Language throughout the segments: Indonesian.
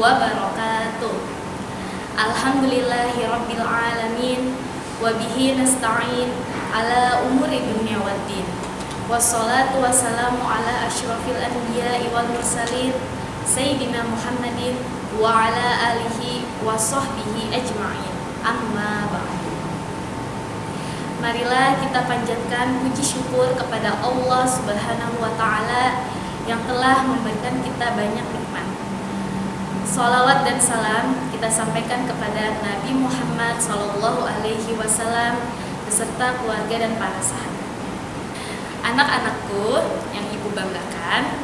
wabarakatuh. Alhamdulillahi rabbil alamin nasta'in ala umuri dunia waddin Wassalatu wassalamu ala ashrafil anbiya wal mursalin Sayyidina Muhammadin wa ala alihi wa sahbihi ajma'in. Amma ba'du. Marilah kita panjatkan puji syukur kepada Allah Subhanahu wa taala yang telah memberikan kita banyak nikmat. Salawat dan salam kita sampaikan kepada Nabi Muhammad Sallallahu Alaihi Wasallam beserta keluarga dan para sahabat. Anak-anakku yang ibu banggakan,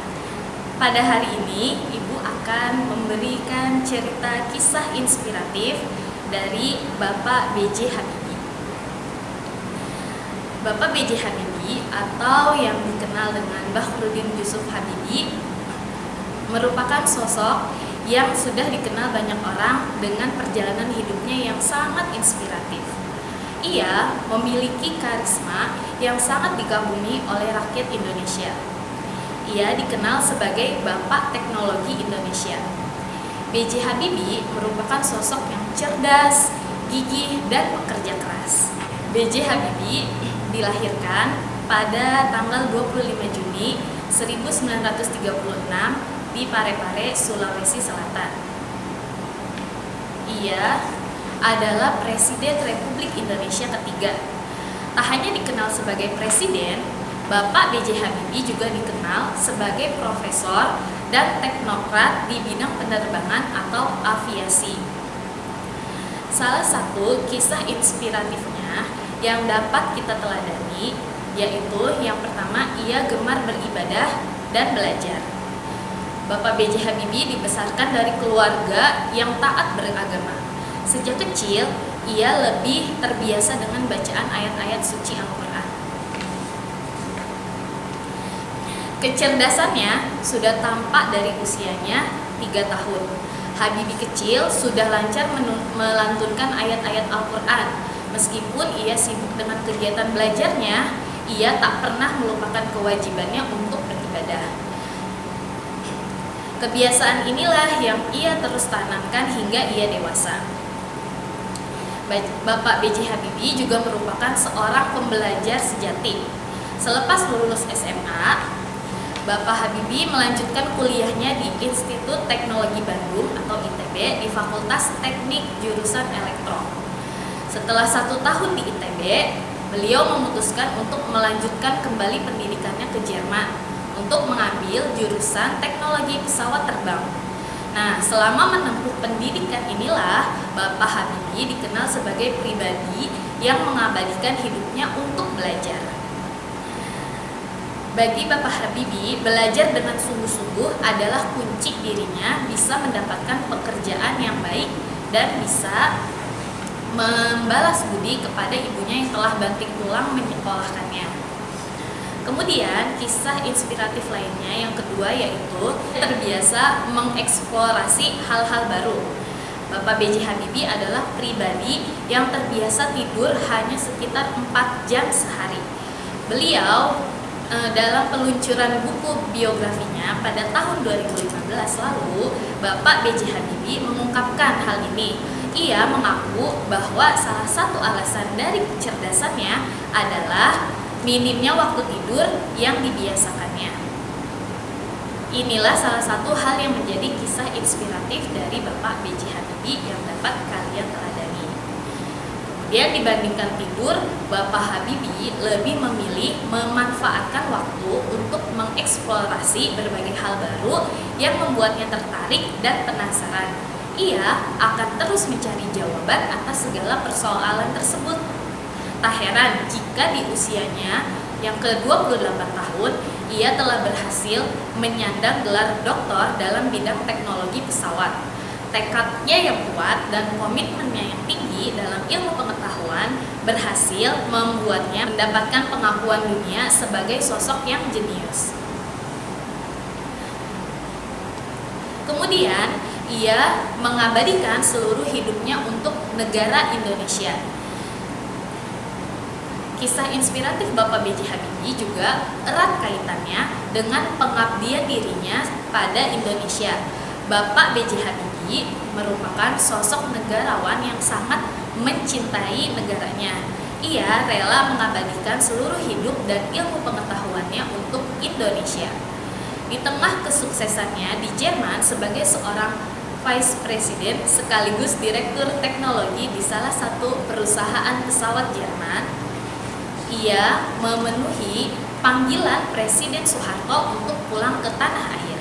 pada hari ini ibu akan memberikan cerita kisah inspiratif dari Bapak B.J. Habibie. Bapak B.J. Habibie atau yang dikenal dengan Bahrudin Yusuf Habibie merupakan sosok yang sudah dikenal banyak orang dengan perjalanan hidupnya yang sangat inspiratif. Ia memiliki karisma yang sangat dikagumi oleh rakyat Indonesia. Ia dikenal sebagai Bapak Teknologi Indonesia. B.J. Habibie merupakan sosok yang cerdas, gigih, dan pekerja keras. B.J. Habibie dilahirkan pada tanggal 25 Juni 1936 di Parepare, Sulawesi Selatan. Ia adalah Presiden Republik Indonesia ketiga. Tak hanya dikenal sebagai presiden, Bapak B.J. Habibie juga dikenal sebagai profesor dan teknokrat di bidang penerbangan atau aviasi. Salah satu kisah inspiratifnya yang dapat kita teladani yaitu yang pertama ia gemar beribadah dan belajar. Bapak B.J. Habibie dibesarkan dari keluarga yang taat beragama. Sejak kecil, ia lebih terbiasa dengan bacaan ayat-ayat suci Al-Quran. Kecerdasannya sudah tampak dari usianya 3 tahun. Habibie kecil sudah lancar melantunkan ayat-ayat Al-Quran Meskipun ia sibuk dengan kegiatan belajarnya, ia tak pernah melupakan kewajibannya untuk beribadah. Kebiasaan inilah yang ia terus tanamkan hingga ia dewasa. Bapak B.J. Habibie juga merupakan seorang pembelajar sejati. Selepas lulus SMA, Bapak Habibie melanjutkan kuliahnya di Institut Teknologi Bandung atau ITB di Fakultas Teknik Jurusan Elektro. Setelah satu tahun di ITB, beliau memutuskan untuk melanjutkan kembali pendidikannya ke Jerman untuk mengambil jurusan teknologi pesawat terbang. Nah, selama menempuh pendidikan inilah Bapak Habibie dikenal sebagai pribadi yang mengabadikan hidupnya untuk belajar. Bagi Bapak Habibie, belajar dengan sungguh-sungguh adalah kunci dirinya bisa mendapatkan pekerjaan yang baik dan bisa membalas budi kepada ibunya yang telah banting tulang menyekolahkannya. Kemudian kisah inspiratif lainnya yang kedua yaitu terbiasa mengeksplorasi hal-hal baru. Bapak B.J. Habibie adalah pribadi yang terbiasa tidur hanya sekitar 4 jam sehari. Beliau e, dalam peluncuran buku biografinya pada tahun 2015 lalu, Bapak B.J. Habibie mengungkapkan hal ini ia mengaku bahwa salah satu alasan dari kecerdasannya adalah minimnya waktu tidur yang dibiasakannya. Inilah salah satu hal yang menjadi kisah inspiratif dari Bapak B.J. Habibie yang dapat kalian teladani. Kemudian dibandingkan tidur, Bapak Habibie lebih memilih memanfaatkan waktu untuk mengeksplorasi berbagai hal baru yang membuatnya tertarik dan penasaran ia akan terus mencari jawaban atas segala persoalan tersebut. Tak heran jika di usianya yang ke-28 tahun, ia telah berhasil menyandang gelar doktor dalam bidang teknologi pesawat. Tekadnya yang kuat dan komitmennya yang tinggi dalam ilmu pengetahuan berhasil membuatnya mendapatkan pengakuan dunia sebagai sosok yang jenius. Kemudian, ia mengabadikan seluruh hidupnya untuk negara Indonesia. Kisah inspiratif Bapak B.J. Habibie juga erat kaitannya dengan pengabdian dirinya pada Indonesia. Bapak B.J. Habibie merupakan sosok negarawan yang sangat mencintai negaranya. Ia rela mengabadikan seluruh hidup dan ilmu pengetahuannya untuk Indonesia. Di tengah kesuksesannya di Jerman sebagai seorang Vice President sekaligus Direktur Teknologi di salah satu perusahaan pesawat Jerman, ia memenuhi panggilan Presiden Soeharto untuk pulang ke tanah air.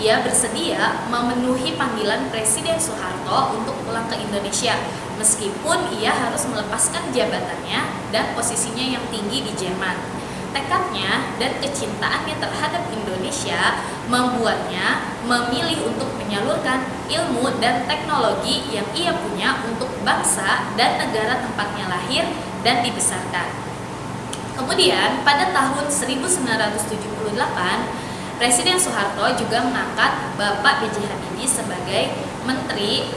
Ia bersedia memenuhi panggilan Presiden Soeharto untuk pulang ke Indonesia, meskipun ia harus melepaskan jabatannya dan posisinya yang tinggi di Jerman tekadnya dan kecintaannya terhadap Indonesia membuatnya memilih untuk menyalurkan ilmu dan teknologi yang ia punya untuk bangsa dan negara tempatnya lahir dan dibesarkan. Kemudian pada tahun 1978 Presiden Soeharto juga mengangkat Bapak B.J. Habibie sebagai Menteri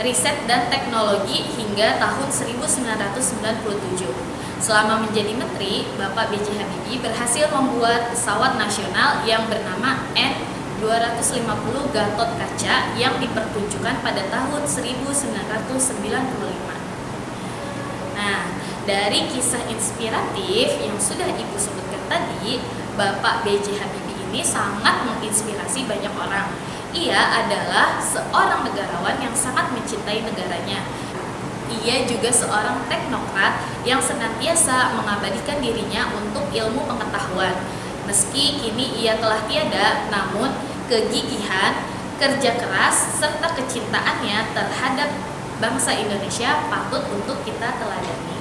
Riset dan Teknologi hingga tahun 1997. Selama menjadi menteri, Bapak B.J. Habibie berhasil membuat pesawat nasional yang bernama N250 Gatot Kaca yang dipertunjukkan pada tahun 1995. Dari kisah inspiratif yang sudah Ibu sebutkan tadi, Bapak B.J. Habibie ini sangat menginspirasi banyak orang. Ia adalah seorang negarawan yang sangat mencintai negaranya ia juga seorang teknokrat yang senantiasa mengabadikan dirinya untuk ilmu pengetahuan. Meski kini ia telah tiada, namun kegigihan, kerja keras, serta kecintaannya terhadap bangsa Indonesia patut untuk kita teladani.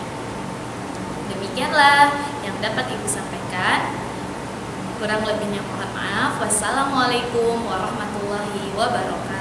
Demikianlah yang dapat Ibu sampaikan. Kurang lebihnya mohon maaf. Wassalamualaikum warahmatullahi wabarakatuh.